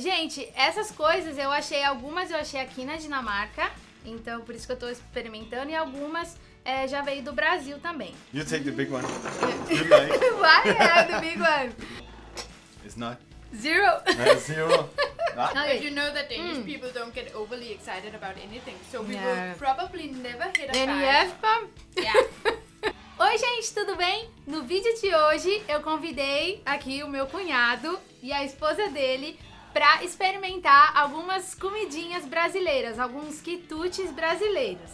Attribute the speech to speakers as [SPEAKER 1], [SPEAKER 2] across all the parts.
[SPEAKER 1] gente, essas coisas eu achei, algumas eu achei aqui na Dinamarca, então por isso que eu tô experimentando, e algumas é, já veio do Brasil também.
[SPEAKER 2] You take the big one. You like?
[SPEAKER 1] Why I the big one?
[SPEAKER 2] It's not.
[SPEAKER 1] Zero.
[SPEAKER 2] Uh, zero. Ah,
[SPEAKER 1] Okay.
[SPEAKER 3] But you know that Danish people don't get overly excited about anything, so we
[SPEAKER 1] Yeah.
[SPEAKER 3] will probably never hit a
[SPEAKER 1] Then
[SPEAKER 3] five. Yeah.
[SPEAKER 1] Oi, gente, tudo bem? No vídeo de hoje eu convidei aqui o meu cunhado e a esposa dele para experimentar algumas comidinhas brasileiras, alguns quitutes brasileiros.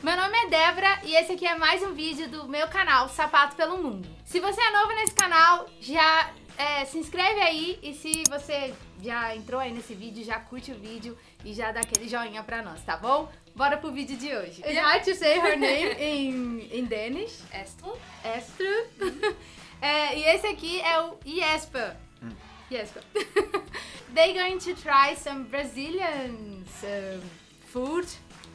[SPEAKER 1] Meu nome é Débora e esse aqui é mais um vídeo do meu canal Sapato pelo Mundo. Se você é novo nesse canal, já é, se inscreve aí e se você já entrou aí nesse vídeo, já curte o vídeo e já dá aquele joinha pra nós, tá bom? Bora pro vídeo de hoje. It's hard to say her name in, in Danish.
[SPEAKER 3] Astrid?
[SPEAKER 1] Esther. É, e esse aqui é o Jesper. Jesper. They're going to try some Brazilian um, food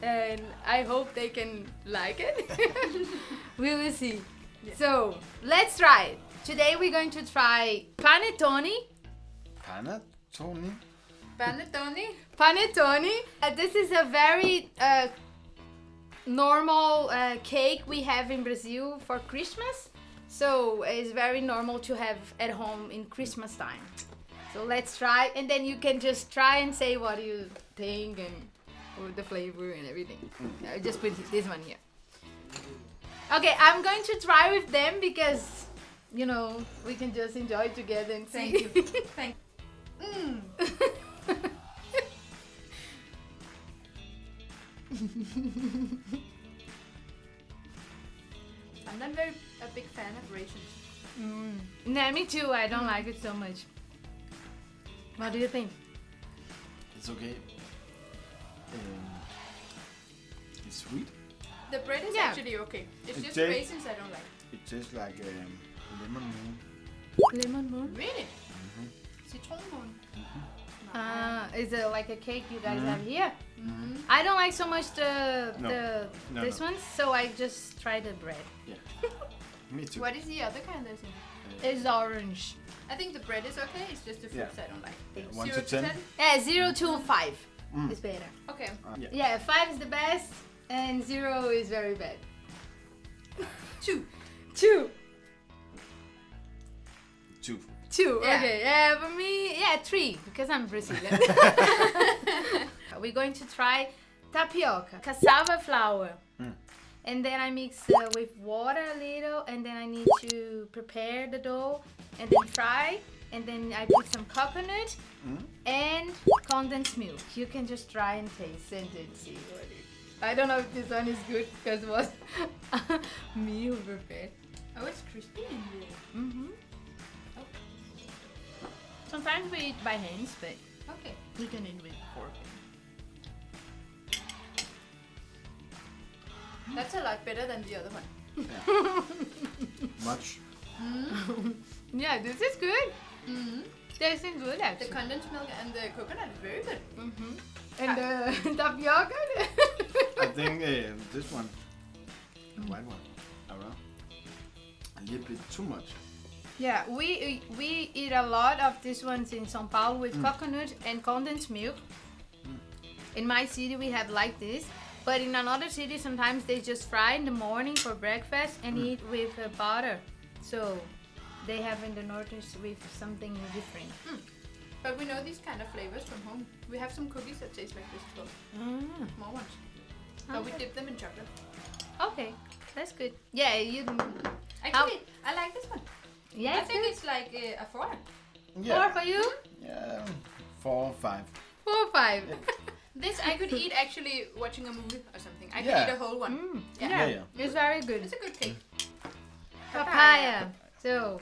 [SPEAKER 1] and I hope they can like it. we will see. So, let's try it. Today we're going to try panettone.
[SPEAKER 2] Panettone.
[SPEAKER 3] Panettone?
[SPEAKER 1] Panettone. Uh, this is a very uh, normal uh, cake we have in Brazil for Christmas. So it's very normal to have at home in Christmas time. So let's try, and then you can just try and say what you think and with the flavor and everything. I just put this one here. Okay, I'm going to try with them because you know we can just enjoy together and see.
[SPEAKER 3] Thank you. Thank Mm. I'm not very a big fan of raisins.
[SPEAKER 1] Mm. Nah, me too. I don't like it so much. What do you think?
[SPEAKER 2] It's okay. Um, it's sweet.
[SPEAKER 3] The bread is
[SPEAKER 1] Yeah.
[SPEAKER 3] actually okay. It's
[SPEAKER 2] It
[SPEAKER 3] just raisins I don't like.
[SPEAKER 2] It tastes like um, lemon moon.
[SPEAKER 1] Lemon moon.
[SPEAKER 3] Really?
[SPEAKER 1] Is it like a cake you guys
[SPEAKER 2] Mhm.
[SPEAKER 1] have here?
[SPEAKER 3] Mm.
[SPEAKER 1] I don't like so much the
[SPEAKER 2] No.
[SPEAKER 1] the
[SPEAKER 2] No,
[SPEAKER 1] this
[SPEAKER 2] no.
[SPEAKER 1] one, so I just try the bread.
[SPEAKER 2] Yeah. Me too.
[SPEAKER 3] What is the other kind that's in?
[SPEAKER 1] It's orange.
[SPEAKER 3] I think the bread is okay. It's just the fruits I don't like.
[SPEAKER 2] One
[SPEAKER 3] Zero
[SPEAKER 2] to ten.
[SPEAKER 1] Yeah, zero to five
[SPEAKER 2] Mm.
[SPEAKER 1] is better.
[SPEAKER 3] Okay.
[SPEAKER 2] Uh, yeah.
[SPEAKER 1] Yeah, five is the best, and zero is very bad.
[SPEAKER 3] Two.
[SPEAKER 1] Two.
[SPEAKER 2] Two.
[SPEAKER 1] Two.
[SPEAKER 3] Yeah.
[SPEAKER 1] Okay. Yeah, for me, yeah, three because I'm Brazilian. We're going to try tapioca, cassava flour.
[SPEAKER 2] Mm.
[SPEAKER 1] And then I mix uh, with water a little, and then I need to prepare the dough, and then fry, and then I put some coconut
[SPEAKER 2] Mm.
[SPEAKER 1] and condensed milk. You can just try and taste and then see what it. I don't know if this one is good because it was me who prepared.
[SPEAKER 3] Oh, it's crispy in here.
[SPEAKER 1] Mm-hmm. Sometimes we eat by hands, but
[SPEAKER 3] Okay.
[SPEAKER 1] you can eat with fork.
[SPEAKER 3] That's a lot better than the other one.
[SPEAKER 2] Much.
[SPEAKER 1] Yeah, this is good.
[SPEAKER 3] Mm.
[SPEAKER 1] Tasting good
[SPEAKER 3] The condensed milk and the coconut is very good.
[SPEAKER 1] mm-hmm. And the tapioca.
[SPEAKER 2] I think uh, this one, the white one, I don't know, a little bit too much.
[SPEAKER 1] Yeah, we we eat a lot of these ones in São Paulo with coconut and condensed milk. In my city, we have like this. But in another city, sometimes they just fry in the morning for breakfast and eat with uh, butter. So they have in the northeast with something different.
[SPEAKER 3] But we know these kind of flavors from home. We have some cookies that taste like this too. well.
[SPEAKER 1] Mm.
[SPEAKER 3] Small ones. But we dip them in chocolate.
[SPEAKER 1] Okay, that's good. Yeah, you.
[SPEAKER 3] Actually, I like this one.
[SPEAKER 1] Yeah,
[SPEAKER 3] I think it's like uh, a four.
[SPEAKER 1] four for you.
[SPEAKER 2] Yeah. Four, five.
[SPEAKER 1] Four or five.
[SPEAKER 3] This I could eat actually watching a movie or something. I could eat a whole one.
[SPEAKER 1] Mm,
[SPEAKER 3] Yeah.
[SPEAKER 1] yeah.
[SPEAKER 2] Yeah,
[SPEAKER 1] it's very good.
[SPEAKER 3] It's a good cake.
[SPEAKER 1] Papaya. So,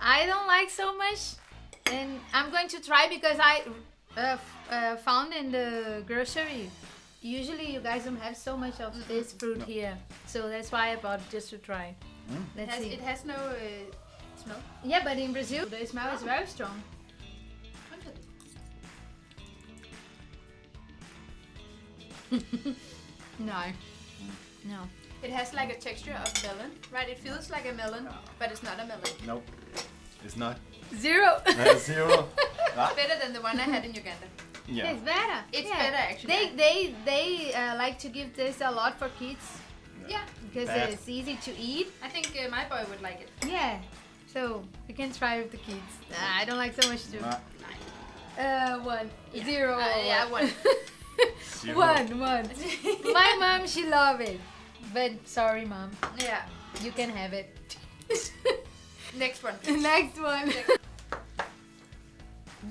[SPEAKER 1] I don't like so much, and I'm going to try because I uh, f- uh, found in the grocery. Usually, you guys don't have so much of this fruit
[SPEAKER 2] No.
[SPEAKER 1] here, so that's why I bought just to try.
[SPEAKER 2] Mm.
[SPEAKER 3] It
[SPEAKER 1] Let's
[SPEAKER 3] has,
[SPEAKER 1] see.
[SPEAKER 3] it has no uh, smell.
[SPEAKER 1] Yeah, but in Brazil, the smell is very strong. No. No.
[SPEAKER 3] It has like a texture of melon, right? It feels like a melon, but it's not a melon.
[SPEAKER 2] Nope. It's not.
[SPEAKER 1] Zero.
[SPEAKER 2] Uh, zero. Ah,
[SPEAKER 3] Better than the one I had in Uganda.
[SPEAKER 2] yeah.
[SPEAKER 1] It's better.
[SPEAKER 3] It's
[SPEAKER 1] Yeah.
[SPEAKER 3] better actually.
[SPEAKER 1] They they they uh, like to give this a lot for kids
[SPEAKER 3] yeah,
[SPEAKER 1] because
[SPEAKER 2] Bad.
[SPEAKER 1] it's easy to eat.
[SPEAKER 3] I think uh, my boy would like it.
[SPEAKER 1] Yeah. So we can try with the kids. Nah, I don't like so much too.
[SPEAKER 2] Ah,
[SPEAKER 1] Uh, one,
[SPEAKER 3] Yeah.
[SPEAKER 1] zero,
[SPEAKER 3] Uh, yeah, one.
[SPEAKER 2] zero.
[SPEAKER 1] one, one. My mom, she love it, but sorry, mom,
[SPEAKER 3] yeah.
[SPEAKER 1] you can have it.
[SPEAKER 3] Next one. please.
[SPEAKER 1] Next one.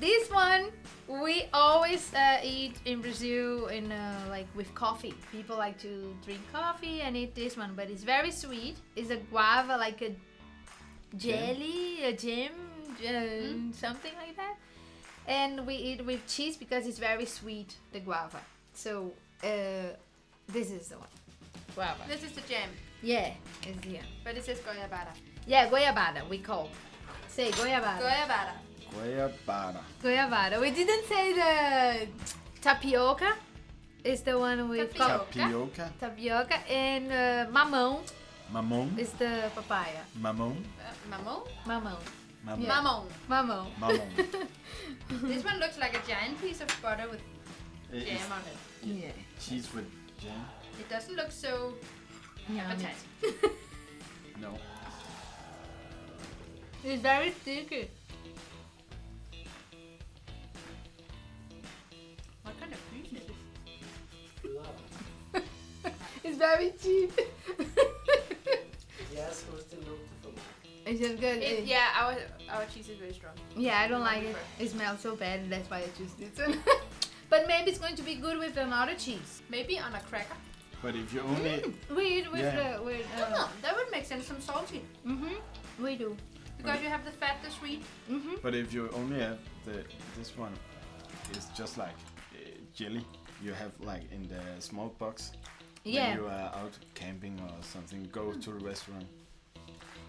[SPEAKER 1] this one we always uh, eat in Brazil in uh, like with coffee. People like to drink coffee and eat this one, but it's very sweet. It's a guava, like a jelly, a jam, uh, something like that. And we eat with cheese because it's very sweet, the guava. So uh, this is the one, guava.
[SPEAKER 3] This is the jam,
[SPEAKER 1] Yeah, it's here.
[SPEAKER 3] but it says goiabada.
[SPEAKER 1] Yeah, goiabada, we call. Say goyabada.
[SPEAKER 3] Goyabada.
[SPEAKER 2] Goyabada.
[SPEAKER 1] Goiabada. We didn't say the tapioca. Is the one with
[SPEAKER 3] Tapioca.
[SPEAKER 2] Tapioca.
[SPEAKER 1] tapioca and uh, mamão
[SPEAKER 2] Mamon.
[SPEAKER 1] is the papaya.
[SPEAKER 2] Mamon.
[SPEAKER 3] Uh, mamon?
[SPEAKER 1] Mamão.
[SPEAKER 2] Mamon.
[SPEAKER 1] Yeah.
[SPEAKER 3] Mamon.
[SPEAKER 1] Mamão.
[SPEAKER 2] Mamon.
[SPEAKER 3] This one looks like a giant piece of butter with
[SPEAKER 2] It-
[SPEAKER 3] jam on it.
[SPEAKER 1] Yeah.
[SPEAKER 2] cheese with jam.
[SPEAKER 3] It doesn't look so appetizing.
[SPEAKER 2] No.
[SPEAKER 1] It's very sticky.
[SPEAKER 3] What kind of food is this?
[SPEAKER 1] It's very cheap. It's just good.
[SPEAKER 3] It,
[SPEAKER 1] It-
[SPEAKER 3] yeah, our our cheese is very strong.
[SPEAKER 1] Yeah, I don't like it. It smells so bad, that's why I choose this one. but maybe it's going to be good with another cheese.
[SPEAKER 3] Maybe on a cracker.
[SPEAKER 2] But if you only
[SPEAKER 1] We eat with
[SPEAKER 2] Yeah.
[SPEAKER 1] the with. Uh,
[SPEAKER 3] Oh, that would make sense. Some salty
[SPEAKER 1] Mm-hmm. We do.
[SPEAKER 3] because you have the fat, the sweet.
[SPEAKER 1] Mm-hmm.
[SPEAKER 2] but if you only have the this one, it's just like uh, jelly. You have like in the small box
[SPEAKER 1] Yeah.
[SPEAKER 2] when you are out camping or something. Go to the restaurant.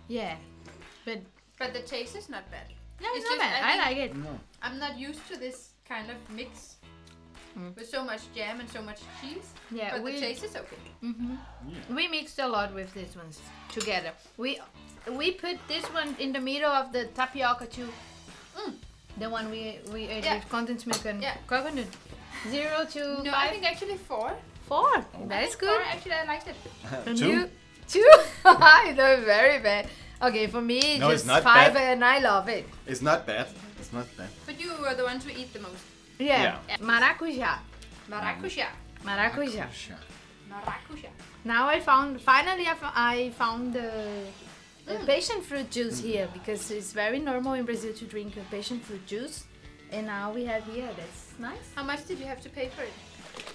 [SPEAKER 1] Yeah. But
[SPEAKER 3] But the taste is not bad.
[SPEAKER 1] no, it's,
[SPEAKER 3] It's
[SPEAKER 1] not
[SPEAKER 3] just-
[SPEAKER 1] bad.
[SPEAKER 3] I
[SPEAKER 1] I, like it.
[SPEAKER 2] No.
[SPEAKER 3] I'm not used to this kind of mix
[SPEAKER 1] Mm.
[SPEAKER 3] with so much jam and so much cheese.
[SPEAKER 1] Yeah,
[SPEAKER 3] but
[SPEAKER 1] we
[SPEAKER 3] the taste is okay.
[SPEAKER 1] hmm
[SPEAKER 2] Yeah.
[SPEAKER 1] we mixed a lot with these ones together. We we put this one in the middle of the tapioca too.
[SPEAKER 3] Mm.
[SPEAKER 1] The one we we ate
[SPEAKER 3] Yeah.
[SPEAKER 1] with condensed milk and
[SPEAKER 3] Yeah.
[SPEAKER 1] coconut. Zero to
[SPEAKER 3] No,
[SPEAKER 1] five.
[SPEAKER 3] I think actually four.
[SPEAKER 1] four.
[SPEAKER 3] I
[SPEAKER 1] That's good.
[SPEAKER 3] Four, actually, I liked it.
[SPEAKER 1] And
[SPEAKER 2] Two.
[SPEAKER 1] you- two. I know very bad. Okay, for me
[SPEAKER 2] No, it's
[SPEAKER 1] just
[SPEAKER 2] not
[SPEAKER 1] five
[SPEAKER 2] bad.
[SPEAKER 1] and I love it.
[SPEAKER 2] It's not bad. It's not bad.
[SPEAKER 3] But you are the ones who eat the most.
[SPEAKER 1] Yeah.
[SPEAKER 2] Yeah.
[SPEAKER 1] Maracuja.
[SPEAKER 3] Maracuja.
[SPEAKER 1] Maracuja.
[SPEAKER 2] Sure.
[SPEAKER 3] Maracuja.
[SPEAKER 1] Now I found finally I I found the, the
[SPEAKER 3] Mm.
[SPEAKER 1] passion fruit juice here because it's very normal in Brazil to drink a passion fruit juice, and now we have here. That's nice.
[SPEAKER 3] How much did you have to pay for it?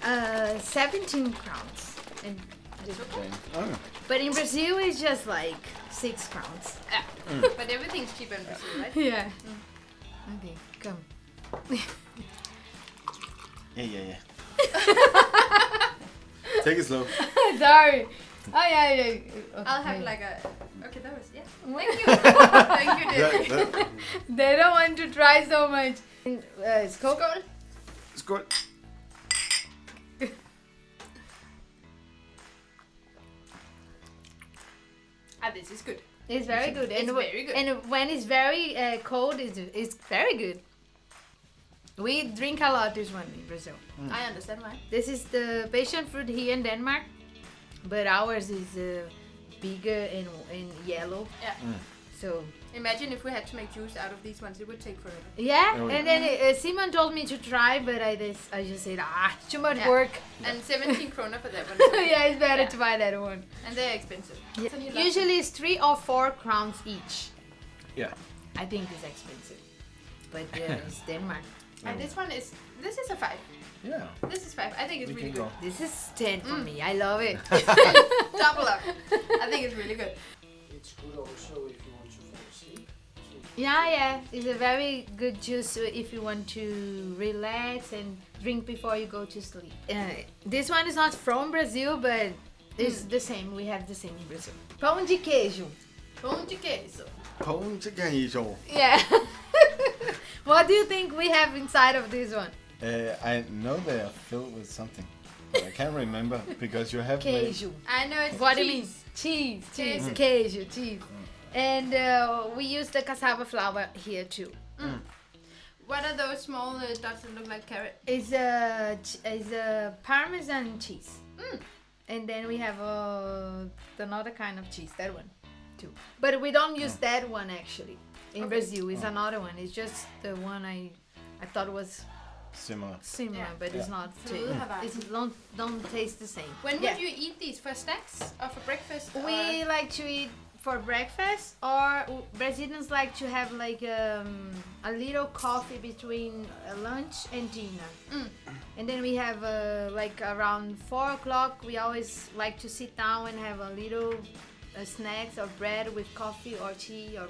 [SPEAKER 1] Uh, 17 crowns. And
[SPEAKER 3] That's okay.
[SPEAKER 2] Okay. Oh.
[SPEAKER 1] but in Brazil it's just like six crowns.
[SPEAKER 3] Yeah. but everything's cheaper in Brazil, right?
[SPEAKER 1] Yeah. Okay, come.
[SPEAKER 2] Yeah, yeah, yeah. Take it slow.
[SPEAKER 1] Sorry. Oh yeah, yeah. Okay.
[SPEAKER 3] I'll have like a. Okay, that was yeah.
[SPEAKER 1] Thank
[SPEAKER 3] Thank you. Thank you,
[SPEAKER 2] That, that,
[SPEAKER 1] They don't want to try so much. Uh, skål.
[SPEAKER 3] It's
[SPEAKER 2] skål.
[SPEAKER 3] Ah, this is good.
[SPEAKER 1] It's very good.
[SPEAKER 3] It's
[SPEAKER 1] and
[SPEAKER 3] very good.
[SPEAKER 1] And when it's very uh, cold, it's, it's very good. We drink a lot this one in Brazil.
[SPEAKER 3] I understand why.
[SPEAKER 1] This is the passion fruit here in Denmark, but ours is uh, bigger and, and yellow.
[SPEAKER 3] Yeah.
[SPEAKER 1] So
[SPEAKER 3] Imagine if we had to make juice out of these ones, it would take forever.
[SPEAKER 1] yeah,
[SPEAKER 2] Oh,
[SPEAKER 1] and then uh, Simon told me to try, but I just I just said ah too much
[SPEAKER 3] Yeah.
[SPEAKER 1] work.
[SPEAKER 3] And 17 kroner for that one.
[SPEAKER 1] yeah, it's better
[SPEAKER 3] Yeah.
[SPEAKER 1] to buy that one.
[SPEAKER 3] And they're expensive. So
[SPEAKER 1] Usually it's three or four crowns each.
[SPEAKER 2] Yeah.
[SPEAKER 1] I think it's expensive, but uh, it's Denmark.
[SPEAKER 3] And this one is this is a five.
[SPEAKER 2] Yeah.
[SPEAKER 3] This is five. I think it's
[SPEAKER 2] We
[SPEAKER 3] really good.
[SPEAKER 2] go.
[SPEAKER 1] This is 10 for
[SPEAKER 3] Mm.
[SPEAKER 1] me. I love it.
[SPEAKER 3] Double up. I think it's really good.
[SPEAKER 4] It's good also if
[SPEAKER 1] yeah, yeah. It's a very good juice if you want to relax and drink before you go to sleep. Uh, this one is not from Brazil, but it's the same. We have the same in Brazil. Pão de queijo.
[SPEAKER 3] Pão de queso.
[SPEAKER 2] Pong chicken
[SPEAKER 1] Yeah. what do you think we have inside of this one?
[SPEAKER 2] Uh, I know they are filled with something. but I can't remember because you have made-
[SPEAKER 3] I know it's
[SPEAKER 1] What do you
[SPEAKER 3] cheese.
[SPEAKER 1] mean? Cheese, cheese,
[SPEAKER 3] Cheese.
[SPEAKER 1] queijo, cheese. And uh, we use the cassava flour here too.
[SPEAKER 3] What are those small uh, dots that look like carrot?
[SPEAKER 1] It's a ch- it's a parmesan cheese.
[SPEAKER 3] Mm.
[SPEAKER 1] And then we have uh, another kind of cheese, that one too. But we don't use that one actually. In
[SPEAKER 3] Okay.
[SPEAKER 1] Brazil, it's another one. It's just the one I I thought was
[SPEAKER 2] similar.
[SPEAKER 1] similar,
[SPEAKER 3] Yeah.
[SPEAKER 1] but it's not.
[SPEAKER 3] Flu
[SPEAKER 1] ta- It don't don't taste the same.
[SPEAKER 3] When
[SPEAKER 1] Yeah.
[SPEAKER 3] would you eat these for snacks or for breakfast?
[SPEAKER 1] We
[SPEAKER 3] or-
[SPEAKER 1] like to eat for breakfast, or Brazilians like to have like um, a little coffee between uh, lunch and dinner.
[SPEAKER 3] Mm.
[SPEAKER 1] And then we have uh, like around four o'clock. We always like to sit down and have a little uh, snacks or bread with coffee or tea or.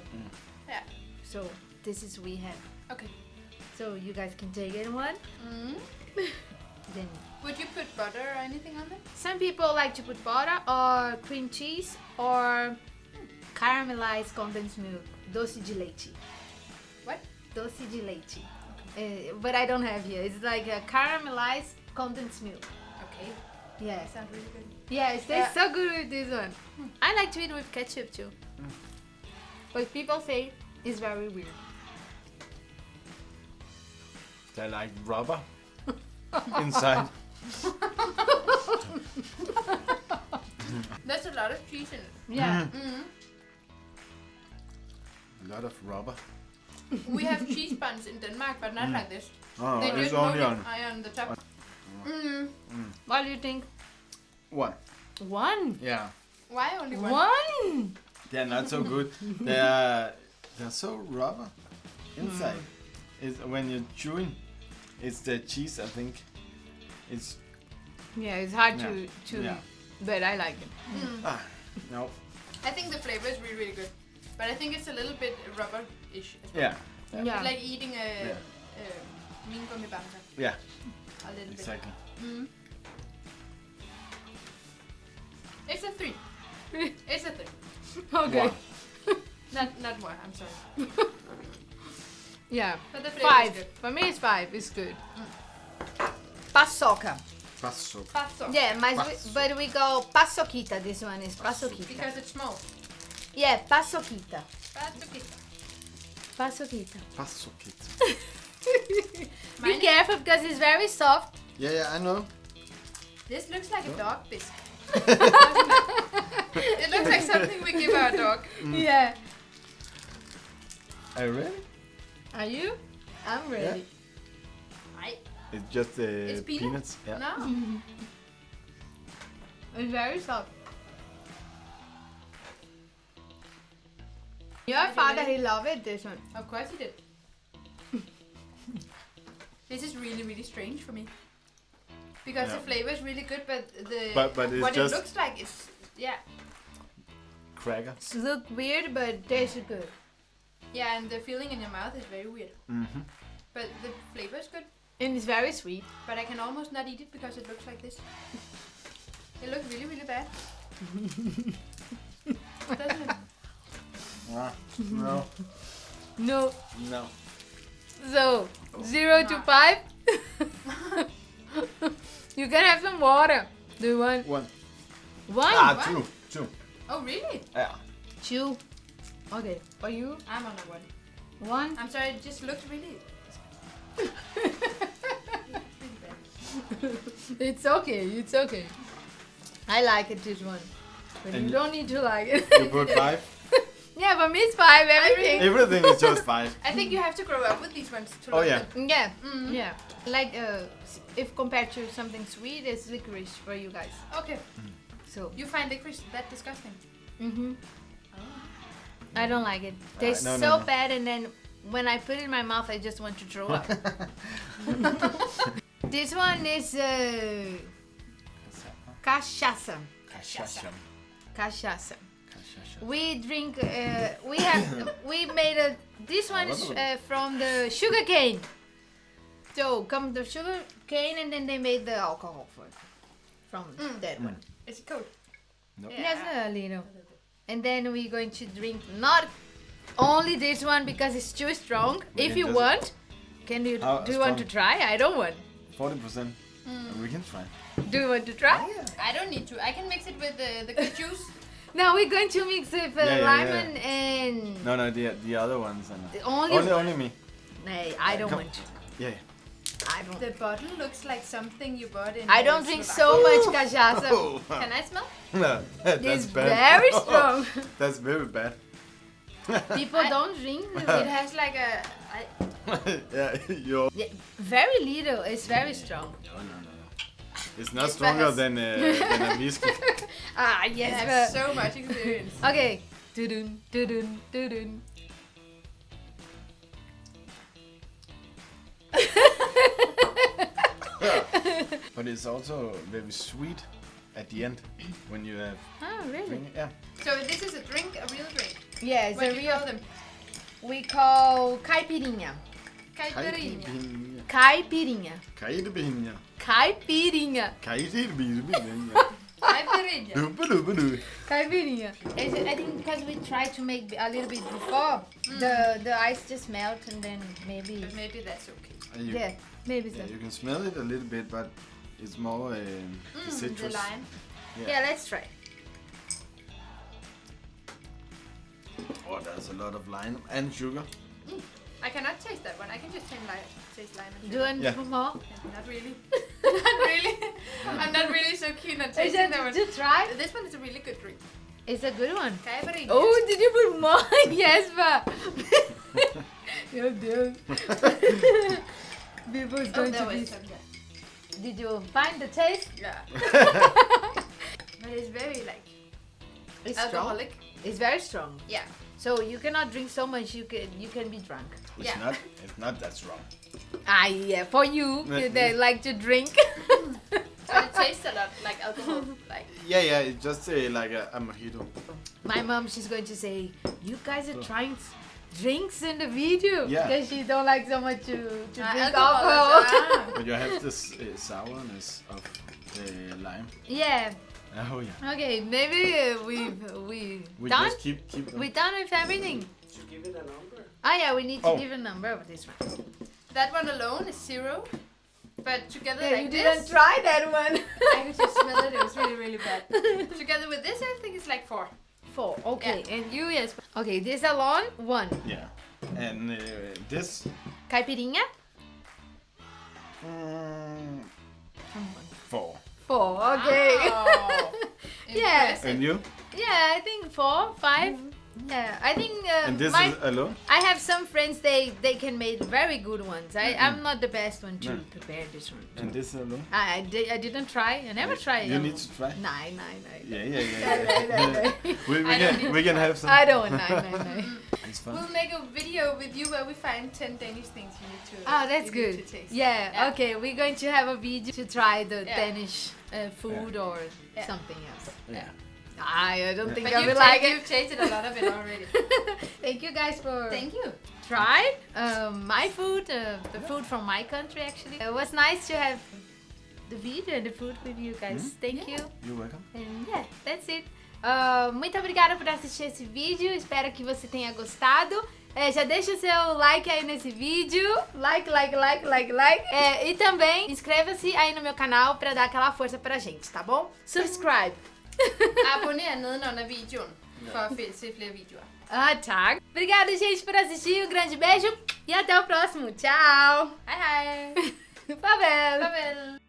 [SPEAKER 3] Yeah.
[SPEAKER 1] So this is we have.
[SPEAKER 3] Okay.
[SPEAKER 1] So you guys can take it one.
[SPEAKER 3] Mm.
[SPEAKER 1] Then
[SPEAKER 3] Would you put butter or anything on them?
[SPEAKER 1] some people like to put butter or cream cheese or caramelized condensed milk, doce de leite.
[SPEAKER 3] What?
[SPEAKER 1] Doce de leite. Uh, but I don't have here. It's like a caramelized condensed milk.
[SPEAKER 3] Okay.
[SPEAKER 1] Yeah.
[SPEAKER 3] Sounds really good.
[SPEAKER 1] Yeah, it tastes so good with this one. I like to eat with ketchup too. But people say it's very weird.
[SPEAKER 2] They're like rubber inside.
[SPEAKER 3] There's a lot of cheese in it.
[SPEAKER 1] Yeah.
[SPEAKER 3] Mm.
[SPEAKER 2] A lot of rubber.
[SPEAKER 3] We have cheese buns in Denmark, but not like this.
[SPEAKER 2] Oh,
[SPEAKER 3] they
[SPEAKER 2] it's
[SPEAKER 3] just
[SPEAKER 2] only
[SPEAKER 3] move
[SPEAKER 2] on
[SPEAKER 3] it eye on the top. Mm.
[SPEAKER 1] What do you think?
[SPEAKER 2] one.
[SPEAKER 1] One.
[SPEAKER 2] Yeah,
[SPEAKER 3] Why only one?
[SPEAKER 1] One.
[SPEAKER 2] they're not so good. They're they're so rubber inside. It's when you're chewing. It's the cheese, I think. It's
[SPEAKER 1] Yeah, it's hard
[SPEAKER 2] Yeah.
[SPEAKER 1] to to,
[SPEAKER 2] Yeah.
[SPEAKER 1] but I like it.
[SPEAKER 3] Mm.
[SPEAKER 2] ah no.
[SPEAKER 3] I think the flavor is really, really good. But I think it's a little bit rubber-ish. well.
[SPEAKER 2] Yeah,
[SPEAKER 1] Yeah.
[SPEAKER 3] It's like eating a
[SPEAKER 2] Yeah.
[SPEAKER 3] uh, mean gummy bamser.
[SPEAKER 2] yeah,
[SPEAKER 3] A little
[SPEAKER 2] exactly.
[SPEAKER 3] bit. Mm. It's a three. it's a three.
[SPEAKER 1] Okay.
[SPEAKER 3] Not not more. I'm sorry.
[SPEAKER 1] Yeah.
[SPEAKER 3] But the flavor is
[SPEAKER 1] Five.
[SPEAKER 3] good.
[SPEAKER 1] For me, it's five. It's good. Paçoca.
[SPEAKER 2] Passo.
[SPEAKER 3] Passo.
[SPEAKER 1] Yeah, mas we, but we go paçoquita. This one is paçoquita.
[SPEAKER 3] Because it's small.
[SPEAKER 1] Yeah, paçoquita.
[SPEAKER 3] Paçoquita.
[SPEAKER 1] Paçoquita.
[SPEAKER 2] Passo kit.
[SPEAKER 1] Be careful because it's very soft.
[SPEAKER 2] Yeah, yeah, I know.
[SPEAKER 3] This looks like a dog biscuit. it looks like something we give our dog.
[SPEAKER 1] Yeah.
[SPEAKER 2] Are you ready?
[SPEAKER 1] Are you? I'm ready.
[SPEAKER 3] I
[SPEAKER 2] It's just uh,
[SPEAKER 3] It's peanut?
[SPEAKER 2] peanuts. Yeah.
[SPEAKER 3] no.
[SPEAKER 1] It's very soft. Your father,
[SPEAKER 3] ready?
[SPEAKER 1] he loved it. This one.
[SPEAKER 3] Of course he did. this is really, really strange for me. Because the flavor is really good, but the
[SPEAKER 2] But- but it's
[SPEAKER 3] what
[SPEAKER 2] just-
[SPEAKER 3] it looks like is yeah,
[SPEAKER 2] Cracker.
[SPEAKER 1] It's look weird, but tastes good.
[SPEAKER 3] yeah, and the feeling in your mouth is very weird.
[SPEAKER 2] Mm-hmm.
[SPEAKER 3] But the flavor is good.
[SPEAKER 1] And it's very sweet.
[SPEAKER 3] But I can almost not eat it because it looks like this. It looks really, really bad. Doesn't it?
[SPEAKER 2] Ah, no,
[SPEAKER 1] No.
[SPEAKER 2] no.
[SPEAKER 1] So, zero to five. you can have some water. Do you want
[SPEAKER 2] One.
[SPEAKER 1] one?
[SPEAKER 2] Ah,
[SPEAKER 3] what?
[SPEAKER 2] two. Two.
[SPEAKER 3] Oh really?
[SPEAKER 2] Yeah.
[SPEAKER 1] Two. Okay. For you,
[SPEAKER 3] I'm on a one.
[SPEAKER 1] one.
[SPEAKER 3] I'm sorry, it just looked really. really.
[SPEAKER 1] It's okay. It's okay. I like it. This one. But
[SPEAKER 2] And
[SPEAKER 1] you
[SPEAKER 2] you-
[SPEAKER 1] don't need to like it.
[SPEAKER 2] You put five.
[SPEAKER 1] yeah, for me it's five. Everything.
[SPEAKER 2] Everything is just five.
[SPEAKER 3] I think you have to grow up with these ones to
[SPEAKER 2] Oh,
[SPEAKER 3] love
[SPEAKER 2] yeah.
[SPEAKER 3] them.
[SPEAKER 1] Yeah.
[SPEAKER 3] Mm.
[SPEAKER 1] Yeah. Like uh, if compared to something sweet, it's licorice for you guys.
[SPEAKER 3] Okay.
[SPEAKER 1] So.
[SPEAKER 3] You find licorice that disgusting?
[SPEAKER 1] Mhm. I don't like it.
[SPEAKER 2] Uh,
[SPEAKER 1] Tastes
[SPEAKER 2] no, no,
[SPEAKER 1] so
[SPEAKER 2] no.
[SPEAKER 1] bad, and then when I put it in my mouth, I just want to throw up. this one is uh, cachaça.
[SPEAKER 2] Cachaça.
[SPEAKER 1] Cachaça.
[SPEAKER 2] Cachaça.
[SPEAKER 1] We drink. Uh, we have. we made a. This one is uh, from the sugar cane. So come the sugar cane, and then they made the alcohol for it. From
[SPEAKER 3] Mm.
[SPEAKER 1] that one.
[SPEAKER 3] Is it cold?
[SPEAKER 2] No.
[SPEAKER 1] Yes, a little. And then we're going to drink not only this one because it's too strong.
[SPEAKER 2] We
[SPEAKER 1] if you want, can you
[SPEAKER 2] How
[SPEAKER 1] do you want to try? I don't want.
[SPEAKER 2] Forty percent. We can try.
[SPEAKER 1] Do you want to try?
[SPEAKER 3] I don't need to. I can mix it with the, the juice.
[SPEAKER 1] Now we're going to mix with uh,
[SPEAKER 2] Yeah, yeah,
[SPEAKER 1] lemon and
[SPEAKER 2] No, no, the the other ones. And not.
[SPEAKER 1] only.
[SPEAKER 2] Only, only me.
[SPEAKER 1] Nay, I don't
[SPEAKER 2] Come.
[SPEAKER 1] want to.
[SPEAKER 2] Yeah. yeah.
[SPEAKER 1] I don't.
[SPEAKER 3] The bottle looks like something you bought in.
[SPEAKER 1] I don't drink so much cachaça.
[SPEAKER 2] Oh,
[SPEAKER 3] Can I smell?
[SPEAKER 2] no, that's
[SPEAKER 1] It's
[SPEAKER 2] bad.
[SPEAKER 1] very strong.
[SPEAKER 2] that's very bad.
[SPEAKER 1] People
[SPEAKER 3] I-
[SPEAKER 1] don't drink.
[SPEAKER 3] It has like a. I,
[SPEAKER 2] yeah, you're.
[SPEAKER 1] Yeah, very little. It's very strong.
[SPEAKER 2] No, no, no. It's not
[SPEAKER 3] It's
[SPEAKER 2] stronger than uh, than a whiskey.
[SPEAKER 1] Ah,
[SPEAKER 3] I
[SPEAKER 1] yes.
[SPEAKER 3] have so much experience.
[SPEAKER 1] Okay. Doo-dun, doo-dun, doo-dun.
[SPEAKER 2] but it's also very sweet at the end when you have
[SPEAKER 1] Oh, really?
[SPEAKER 2] drink. Yeah.
[SPEAKER 3] So this is a drink, a real drink.
[SPEAKER 1] Yeah, it's
[SPEAKER 3] what
[SPEAKER 1] a
[SPEAKER 3] do you
[SPEAKER 1] real.
[SPEAKER 3] call them?
[SPEAKER 1] We call caipirinha.
[SPEAKER 3] Caipirinha.
[SPEAKER 2] Caipirinha.
[SPEAKER 1] Caipirinha.
[SPEAKER 2] Caipirinha.
[SPEAKER 1] Caipirinha.
[SPEAKER 2] Caipirinha.
[SPEAKER 3] Caipirinha.
[SPEAKER 2] Duba-duba-doo.
[SPEAKER 1] Caipirinha. It's, I think because we tried to make a little bit before, the the ice just melt and then maybe.
[SPEAKER 3] But maybe that's okay.
[SPEAKER 2] You,
[SPEAKER 1] Yeah, maybe so.
[SPEAKER 2] yeah, you can smell it a little bit, but it's more um, the
[SPEAKER 3] Mm, the
[SPEAKER 2] citrus.
[SPEAKER 3] lime.
[SPEAKER 1] Yeah, let's try.
[SPEAKER 2] Oh, there's a lot of lime and sugar.
[SPEAKER 3] I cannot taste that one. I can just taste lime. Taste lime. And
[SPEAKER 1] Do you want
[SPEAKER 2] Yeah.
[SPEAKER 1] more?
[SPEAKER 3] Not really. not really. I'm not really so keen on tasting
[SPEAKER 1] it
[SPEAKER 3] that one.
[SPEAKER 1] to try?
[SPEAKER 3] This one is a really good drink.
[SPEAKER 1] It's a good one.
[SPEAKER 3] Caipirinha.
[SPEAKER 1] Oh, did you put more? yes, but. Meu Deus. People is
[SPEAKER 3] oh
[SPEAKER 1] going to be.
[SPEAKER 3] some. Yeah.
[SPEAKER 1] Did you find the taste?
[SPEAKER 3] yeah. But it's very like
[SPEAKER 1] It's strong.
[SPEAKER 3] alcoholic.
[SPEAKER 1] It's very strong.
[SPEAKER 3] Yeah.
[SPEAKER 1] So you cannot drink so much. You can you can be drunk.
[SPEAKER 2] It's
[SPEAKER 3] Yeah.
[SPEAKER 2] not. It's not that strong.
[SPEAKER 1] Ah, yeah. For you,
[SPEAKER 2] Yeah.
[SPEAKER 1] that like to drink.
[SPEAKER 3] But it tastes a lot like alcohol. Like
[SPEAKER 2] Yeah, yeah. It's just uh, like a, a mojito.
[SPEAKER 1] My mom, she's going to say, you guys are trying drinks in the video
[SPEAKER 2] Yeah.
[SPEAKER 1] because she don't like so much to, to
[SPEAKER 3] uh,
[SPEAKER 1] drink
[SPEAKER 3] alcohol.
[SPEAKER 1] alcohol.
[SPEAKER 2] But you have this uh, sourness of the lime.
[SPEAKER 1] yeah.
[SPEAKER 2] Oh yeah.
[SPEAKER 1] Okay. Maybe uh, we we
[SPEAKER 2] We
[SPEAKER 1] done.
[SPEAKER 2] just keep keep.
[SPEAKER 1] We done with everything.
[SPEAKER 4] Did you give it a number?
[SPEAKER 1] Oh yeah, we need to
[SPEAKER 2] Oh.
[SPEAKER 1] give a number of this one.
[SPEAKER 3] that one alone is zero. But together
[SPEAKER 1] Yeah,
[SPEAKER 3] like
[SPEAKER 1] you didn't try that one.
[SPEAKER 3] I could just smell it. It was really really bad. together with this, I think it's like four.
[SPEAKER 1] Four. Okay. And you yes. Okay. This alone one.
[SPEAKER 2] Yeah. And uh, this.
[SPEAKER 1] Caipirinha.
[SPEAKER 2] Mm, four.
[SPEAKER 1] Four. Okay.
[SPEAKER 3] Wow.
[SPEAKER 1] Yeah.
[SPEAKER 3] Impressive.
[SPEAKER 2] And you?
[SPEAKER 1] yeah, I think four, five. Yeah, I think uh,
[SPEAKER 2] And this
[SPEAKER 1] my
[SPEAKER 2] is alone?
[SPEAKER 1] I have some friends they they can make very good ones. I I'm not the best one to
[SPEAKER 2] No.
[SPEAKER 1] prepare this one.
[SPEAKER 2] And this alone?
[SPEAKER 1] I I, di- I didn't try. I never tried.
[SPEAKER 2] You
[SPEAKER 1] um,
[SPEAKER 2] need to try.
[SPEAKER 1] Nine, nine, nine.
[SPEAKER 2] Yeah, yeah,
[SPEAKER 1] No,
[SPEAKER 2] yeah.
[SPEAKER 1] no,
[SPEAKER 2] yeah.
[SPEAKER 1] no, no.
[SPEAKER 2] we we
[SPEAKER 3] I
[SPEAKER 2] can we
[SPEAKER 3] to
[SPEAKER 2] can have some.
[SPEAKER 1] I don't. Nine, nine, nine.
[SPEAKER 2] It's fun.
[SPEAKER 3] We'll make a video with you where we find 10 Danish things you need to
[SPEAKER 1] Oh, that's good.
[SPEAKER 3] taste.
[SPEAKER 1] Yeah,
[SPEAKER 3] Yeah.
[SPEAKER 1] Okay, we're going to have a video to try the
[SPEAKER 3] Yeah.
[SPEAKER 1] Danish uh, food or
[SPEAKER 3] Yeah.
[SPEAKER 1] something else.
[SPEAKER 2] Yeah.
[SPEAKER 1] I, I don't think
[SPEAKER 3] But
[SPEAKER 1] I
[SPEAKER 3] you've,
[SPEAKER 1] will like
[SPEAKER 3] you've
[SPEAKER 1] it.
[SPEAKER 3] tasted a lot of it already.
[SPEAKER 1] Thank you guys for
[SPEAKER 3] Thank you.
[SPEAKER 1] trying um, my food, uh, the food from my country actually. It was nice to have the video and the food with you guys. Thank you.
[SPEAKER 2] You're welcome.
[SPEAKER 1] And yeah, that's it. Ah, muito obrigada por assistir esse vídeo. Espero que você tenha gostado. É, já deixa o seu like aí nesse vídeo. Like, like, like, like, like. É, e também inscreva-se aí no meu canal pra dar aquela força pra gente, tá bom? Subscribe.
[SPEAKER 3] Abonner nedenunder videoen for at se flere videoer.
[SPEAKER 1] Ah, tá. Obrigada, gente, por assistir. Um grande beijo e até o próximo. Tchau.
[SPEAKER 3] Hej hej.
[SPEAKER 1] Farvel.
[SPEAKER 3] Farvel.